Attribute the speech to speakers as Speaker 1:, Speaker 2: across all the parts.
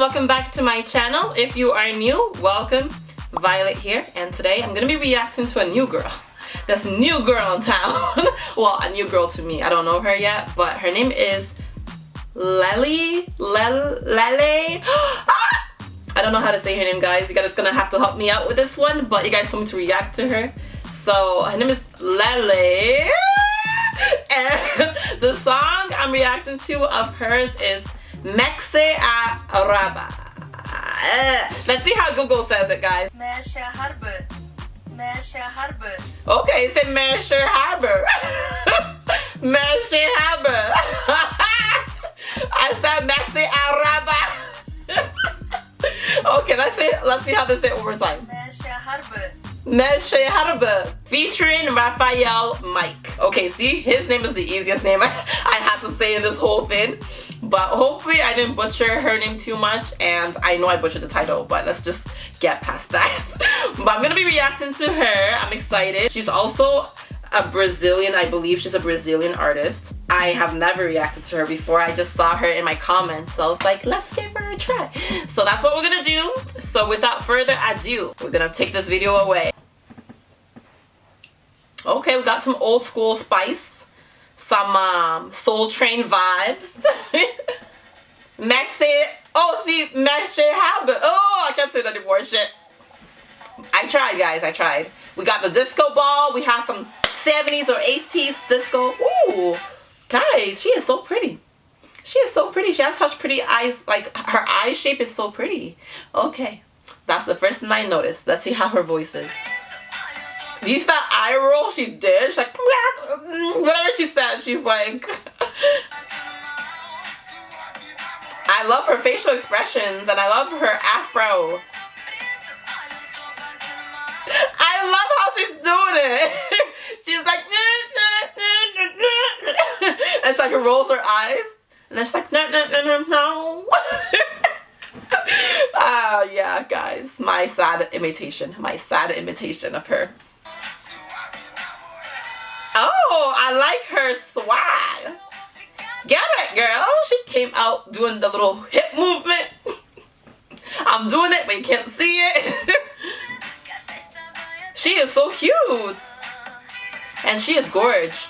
Speaker 1: welcome back to my channel. If you are new, welcome. Violet here, and today I'm gonna be reacting to a new girl. This new girl in town. well, a new girl to me. I don't know her yet, but her name is Lele. Lele. Lele. Ah! I don't know how to say her name, guys. You guys gonna have to help me out with this one, but you guys told me to react to her. So her name is Lele. And the song I'm reacting to of hers is Mexe Araba. Eh, let's see how Google says it, guys.
Speaker 2: Mexe Harbor. Mexe Harbor.
Speaker 1: Okay, it said Measure Harbor. Measure Harbor. I said Maxi Araba. okay, let's see let's see how this is more time.
Speaker 2: Mexe Harbor.
Speaker 1: Measure Harbor. Featuring Rafael Mike. Okay, see, his name is the easiest name I, I had to say in this whole thing. But hopefully I didn't butcher her name too much and I know I butchered the title, but let's just get past that. but I'm gonna be reacting to her. I'm excited. She's also a Brazilian, I believe she's a Brazilian artist. I have never reacted to her before. I just saw her in my comments. So I was like, let's give her a try. So that's what we're gonna do. So without further ado, we're gonna take this video away. Okay, we got some old school spice some um, Soul Train vibes. Maxi, oh see, Maxi Habit. Oh, I can't say that anymore, shit. I tried, guys, I tried. We got the disco ball. We have some 70s or 80s disco. Ooh, guys, she is so pretty. She is so pretty. She has such pretty eyes. Like, her eye shape is so pretty. Okay, that's the first thing I noticed. Let's see how her voice is. Do you see that eye roll she did? She's like, whatever she said, she's like. I love her facial expressions and I love her afro. I love how she's doing it. she's like, and she like rolls her eyes. And then she's like, no, no, no, no, no. Ah, yeah, guys. My sad imitation. My sad imitation of her. Oh, I like her swag. Get it, girl. She came out doing the little hip movement. I'm doing it, but you can't see it. she is so cute. And she is gorgeous.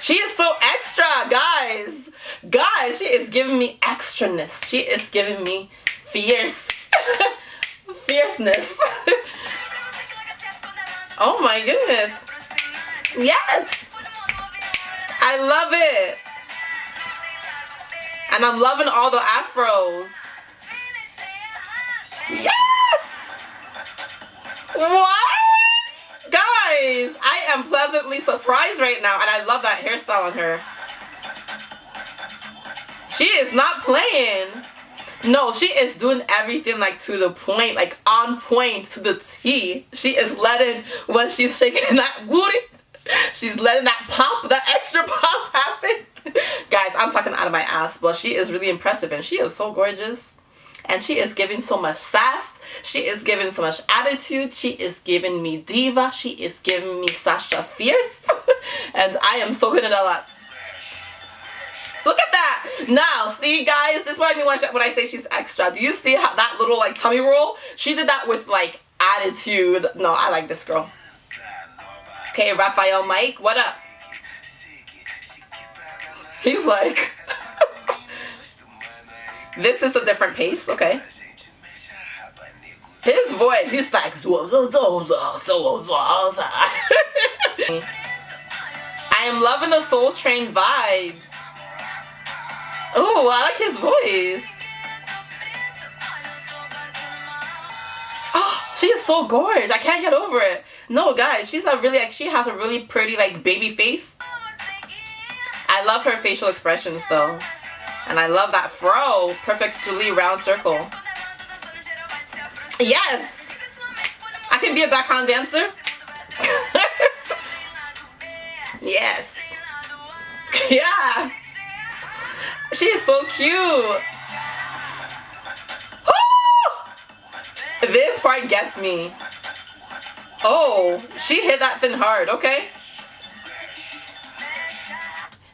Speaker 1: She is so extra, guys. Guys, she is giving me extraness. She is giving me fierce. Fierceness. Oh my goodness. Yes. I love it. And I'm loving all the afros. Yes. What? Guys, I am pleasantly surprised right now. And I love that hairstyle on her. She is not playing. No, she is doing everything like to the point, like on point to the T. She is letting when she's shaking that booty, she's letting that pop, that extra pop happen. Guys, I'm talking out of my ass, but she is really impressive and she is so gorgeous. And she is giving so much sass. She is giving so much attitude. She is giving me diva. She is giving me Sasha Fierce. and I am soaking it all up. Look at that. Now, see guys, this is what I mean when I say she's extra. Do you see how that little like tummy roll? She did that with like attitude. No, I like this girl. Okay, Rafael Mike, what up? He's like, this is a different pace, okay. His voice, he's like, I am loving the Soul Train vibes. Oh, I like his voice. Oh, she is so gorgeous. I can't get over it. No, guys, she's a really, like, she has a really pretty, like, baby face. I love her facial expressions, though. And I love that fro. Perfect Julie round circle. Yes! I can be a background dancer. yes. yeah. She is so cute. this part gets me. Oh, she hit that thing hard, okay?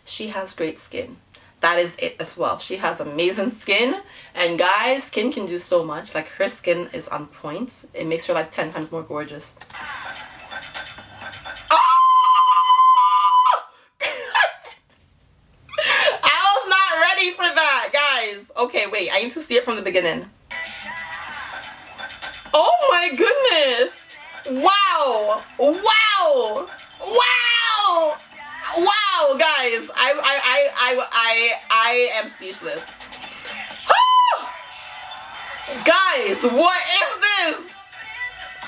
Speaker 1: She has great skin. that is it as well. She has amazing skin. And guys, skin can do so much. Like her skin is on point. It makes her like 10 times more gorgeous. Ah! I was not ready for that, guys. Okay, wait. I need to see it from the beginning. Oh my goodness. Wow. Wow. Wow. Wow, guys. I I I I I, I am speechless. guys, what is this?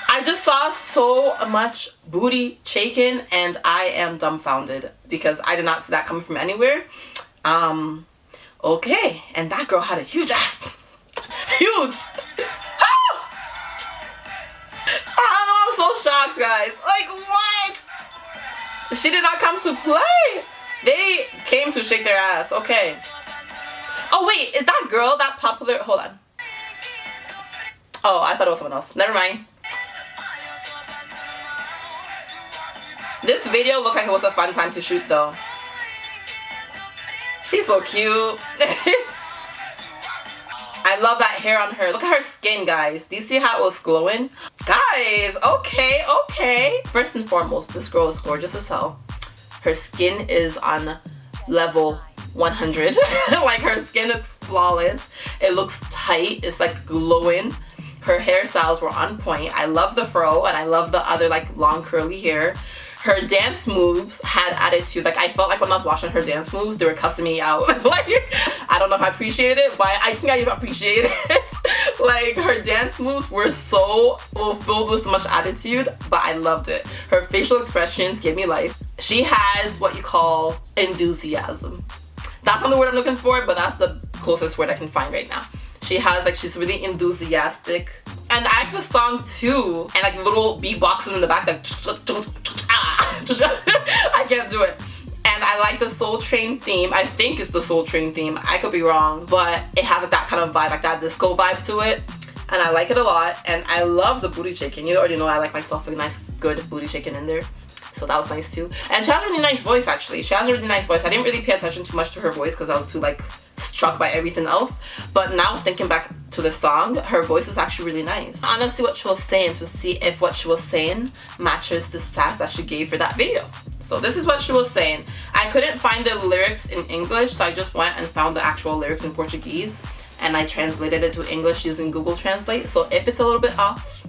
Speaker 1: I just saw so much booty shaking and I am dumbfounded because I did not see that coming from anywhere. Um, okay, and that girl had a huge ass. Huge! Ah! I don't know, I'm so shocked, guys. Like, what? She did not come to play. They came to shake their ass. Okay. Oh, wait, is that girl that popular? Hold on. Oh, I thought it was someone else. Never mind. This video looked like it was a fun time to shoot though. She's so cute. I love that hair on her. Look at her skin, guys. Do you see how it was glowing? Guys, okay, okay. First and foremost, this girl is gorgeous as hell. Her skin is on level 100. like her skin looks flawless. It looks tight. It's like glowing her hairstyles were on point i love the fro and i love the other like long curly hair her dance moves had attitude like i felt like when i was watching her dance moves they were cussing me out like don't know if i appreciate it but i think i appreciate it. Like her dance moves were so filled with so much attitude but i loved it. Her facial expressions gave me life. She has what you call enthusiasm. That's not the word i'm looking for but that's the closest word i can find right now. She has like she's really enthusiastic. And I like the song too and like little beatboxing in the back like I can't do it and I like the Soul Train theme. I think it's the Soul Train theme. I could be wrong but it has like that kind of vibe like that disco vibe to it. And I like it a lot. And I love the booty shaking. You already know I like myself a nice good booty shaking in there. So that was nice too. And she has a really nice voice actually. She has a really nice voice. I didn't really pay attention too much to her voice because I was too like struck by everything else. But now thinking back to the song, her voice is actually really nice. Honestly, what she was saying to see if what she was saying matches the sass that she gave for that video. So this is what she was saying. I couldn't find the lyrics in English, so I just went and found the actual lyrics in Portuguese and I translated it to English using Google Translate. So if it's a little bit off,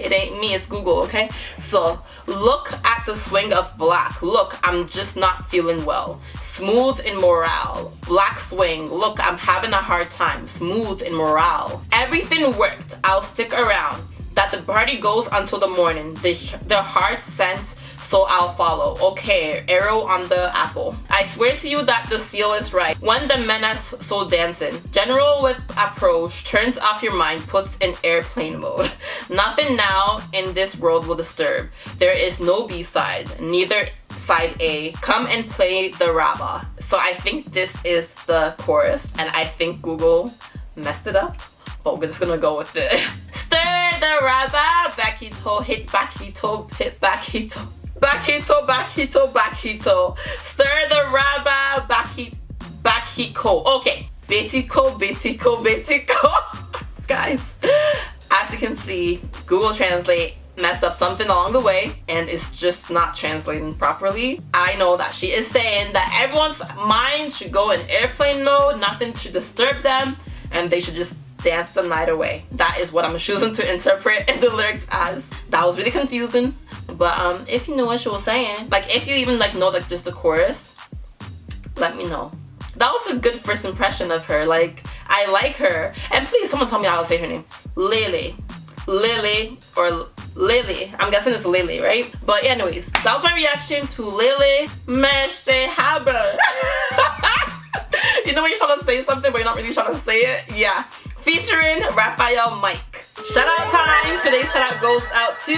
Speaker 1: it ain't me, it's Google, okay? So, look at the swing of black. Look, I'm just not feeling well. Smooth in morale. Black swing. Look, I'm having a hard time. Smooth in morale. Everything worked. I'll stick around. That the party goes until the morning. The, the heart sent so I'll follow. Okay, arrow on the apple. I swear to you that the seal is right. When the menace so dancing. General with approach turns off your mind, puts in airplane mode. Nothing now in this world will disturb. There is no B-side, neither side A. Come and play the Rabba. So I think this is the chorus and I think Google messed it up but we're just gonna go with it. Stir the Rabba, back toe, hit back toe, hit back toe. Bakito, bakito, bakito. Stir the raba, baki, bakiko. Okay. Betiko, betiko, betiko. Guys, as you can see, Google Translate messed up something along the way and it's just not translating properly. I know that she is saying that everyone's mind should go in airplane mode, nothing should disturb them, and they should just dance the night away. That is what I'm choosing to interpret in the lyrics as. That was really confusing. But um, if you know what she was saying, like if you even like know like just the chorus, let me know. That was a good first impression of her. Like I like her. And please, someone tell me how to say her name. Lily, Lily or Lily. I'm guessing it's Lily, right? But anyways, that was my reaction to Lily Meshte Haber. you know when you're trying to say something but you're not really trying to say it? Yeah. Featuring Rafael Mike. Shout out time. Today's shout out goes out to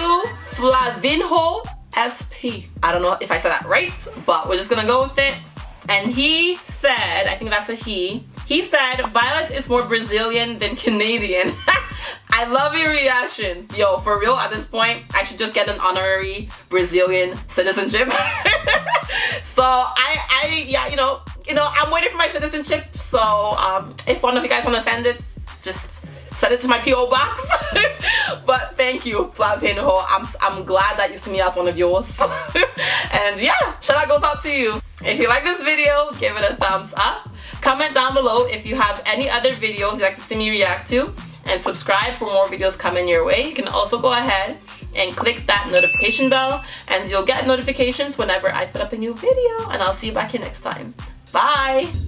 Speaker 1: Flavinho SP. I don't know if I said that right, but we're just gonna go with it. And he said, I think that's a he, he said, Violet is more Brazilian than Canadian. I love your reactions. Yo, for real, at this point, I should just get an honorary Brazilian citizenship. so I, I, yeah, you know, you know, I'm waiting for my citizenship. So um, if one of you guys want to send it, just send it to my PO box. but thank you, Flavinho. I'm I'm glad that you see me as one of yours. and yeah, shout out goes out to you. If you like this video, give it a thumbs up. Comment down below if you have any other videos you'd like to see me react to and subscribe for more videos coming your way. You can also go ahead and click that notification bell and you'll get notifications whenever I put up a new video and I'll see you back here next time. Bye!